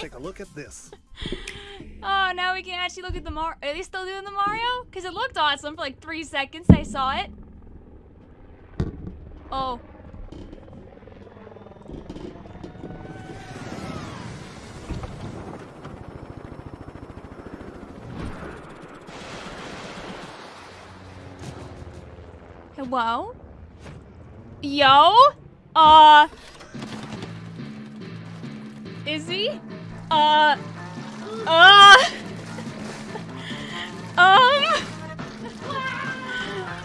take a look at this. Oh, now we can actually look at the Mar- Are they still doing the Mario? Because it looked awesome for like three seconds. I saw it. Oh. Hello? Yo? Uh. He? Uh. Uh. Um.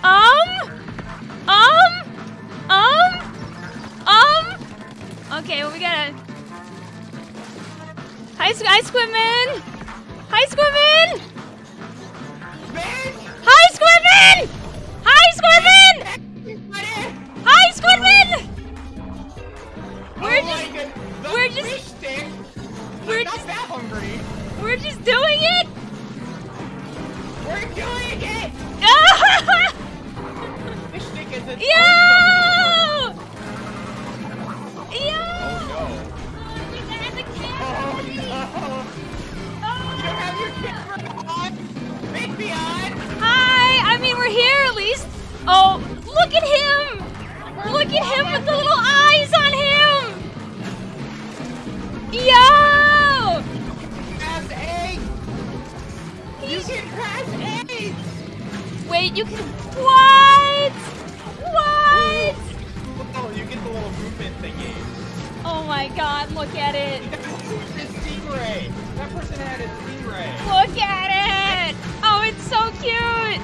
Um. Um. Um. Um. Okay, well, we gotta. Hi, hi, Squidman. Hi, Squidman. Hi, Squidman. We're doing it. Fish stick is Yo! Yo! Oh You got the no. camera. Oh no. You have your camera on. Make me on. Hi! I mean, we're here at least. Oh, look at him! Look at him with the little Wait, you can. What? What? Oh, you get the little movement thingy. Oh my god, look at it. It's stingray. That person had a stingray. Look at it! Oh, it's so cute!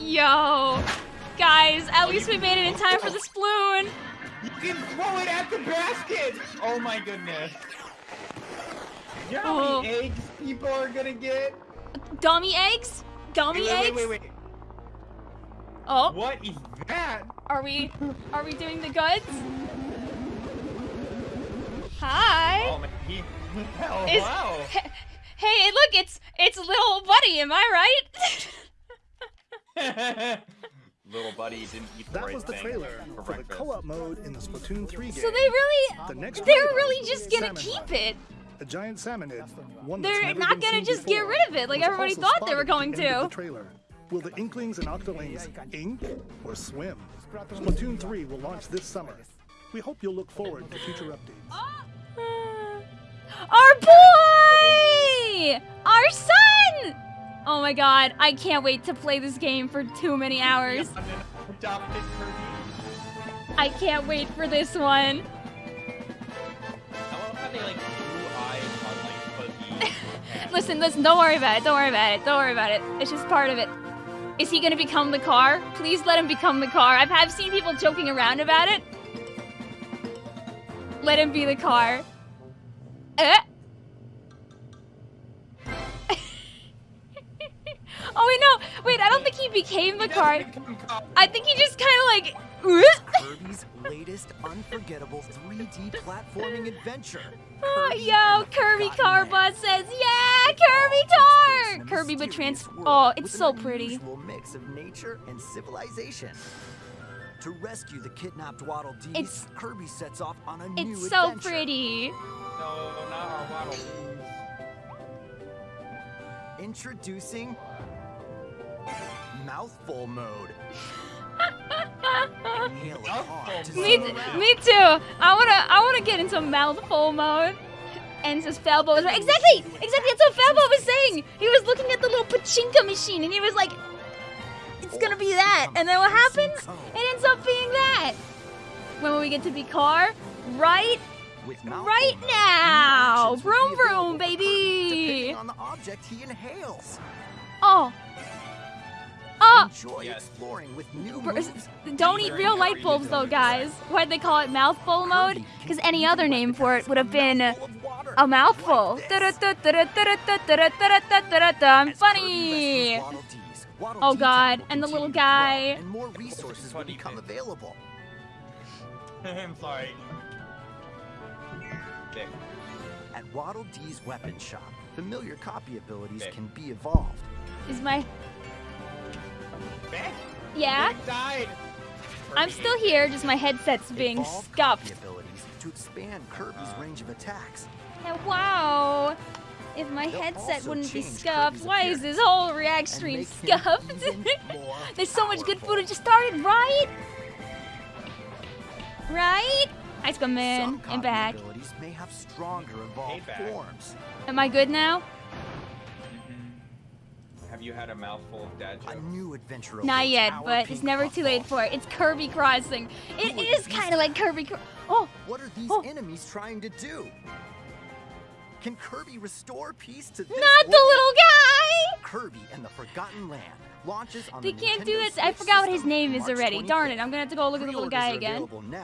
Yo! Guys, at least we made it in time for the sploon! You can throw it at the basket. Oh my goodness. You know how many Oh. eggs people are gonna get? Dummy eggs? Dummy wait, wait, eggs? wait, wait, wait. Oh, What is that? are we are we doing the goods? Hi. Oh man, he. Oh, Is- wow. Hey, hey, look, it's it's little buddy, am I right? Little buddy didn't eat the That right was the thing trailer for for the co-op mode in the Splatoon 3 game. so they really The next they're really just gonna keep Run. it. A giant salmonid, one They're not gonna seen just get rid of it like was everybody thought they were going at the end of to. the trailer. Will the Inklings and Octolings ink or swim? Splatoon 3 will launch this summer. We hope you'll look forward to future updates. Uh, uh, our boy! Our son! Oh my god, I can't wait to play this game for too many hours. I can't wait for this one. Listen, listen, don't worry about it. Don't worry about it. Don't worry about it. It's just part of it. Is he gonna become the car? Please let him become the car. I've, I've seen people joking around about it. Let him be the car. Eh? oh wait, no. Wait, I don't think he became the car. I think he just kind of like. Kirby's latest unforgettable 3D platforming adventure. Oh, yo, Kirby Forgotten Car Land. Bus says, yeah, Kirby All takes place in Car! a Kirby but mysterious trans. Oh, it's so pretty. mix of nature and civilization. To rescue the kidnapped Waddle Dees, It's- Kirby sets off on a new It's so adventure. pretty. No, not our waddle. Introducing Mouthful Mode. Inhale it hard to Mouthful Me, mode. around. me too. I wanna, I wanna get into mouthful mode. And says Falbo was right. Exactly, exactly. That's what Falbo was saying. He was looking at the little pachinko machine, and he was like, "It's gonna be that." And then what happens? It ends up being that. When will we get to be car? Right, right now. Vroom vroom, baby. On the object he inhales. Oh. Oh. Enjoy exploring with new moves. Don't eat real light bulbs though, guys. Why'd they call it mouthful mode? Because any other name for it would have been a mouthful. I'm funny. Oh, God, and the little guy. And more resources will become available. I'm sorry. Vic. At Waddle Dee's weapon shop, familiar copy abilities Okay. can be evolved. Is my Vic? yeah? Vic died. I'm still here, just my headset's being Evolve scuffed. Abilities to expand Kirby's range of attacks. And wow! If my They'll headset wouldn't be scuffed, Kirby's why is this whole React stream scuffed? There's so much good powerful. footage just started, right? Right? Ice Cream Man, Some I'm copy back. may have stronger evolved back. forms. Am I good now? Have you had a mouthful of dad A new adventure Not yet, but it's never too late for it. It's Kirby Crossing. It Who is kind of like Kirby. Cro- oh, What are these Oh. enemies trying to do? Can Kirby restore peace to this not the little guy! Kirby and the Forgotten Land launches on They the can't do Nintendo it. I forgot what his name is March already. Darn it! I'm gonna have to go look at the little guy again. available now